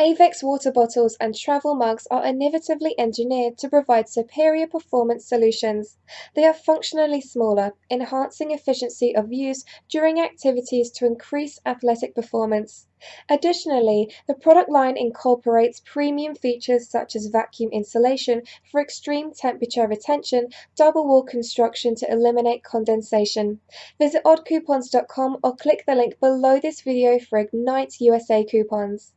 Avex water bottles and travel mugs are innovatively engineered to provide superior performance solutions. They are functionally smaller, enhancing efficiency of use during activities to increase athletic performance. Additionally, the product line incorporates premium features such as vacuum insulation for extreme temperature retention, double wall construction to eliminate condensation. Visit oddcoupons.com or click the link below this video for Ignite USA coupons.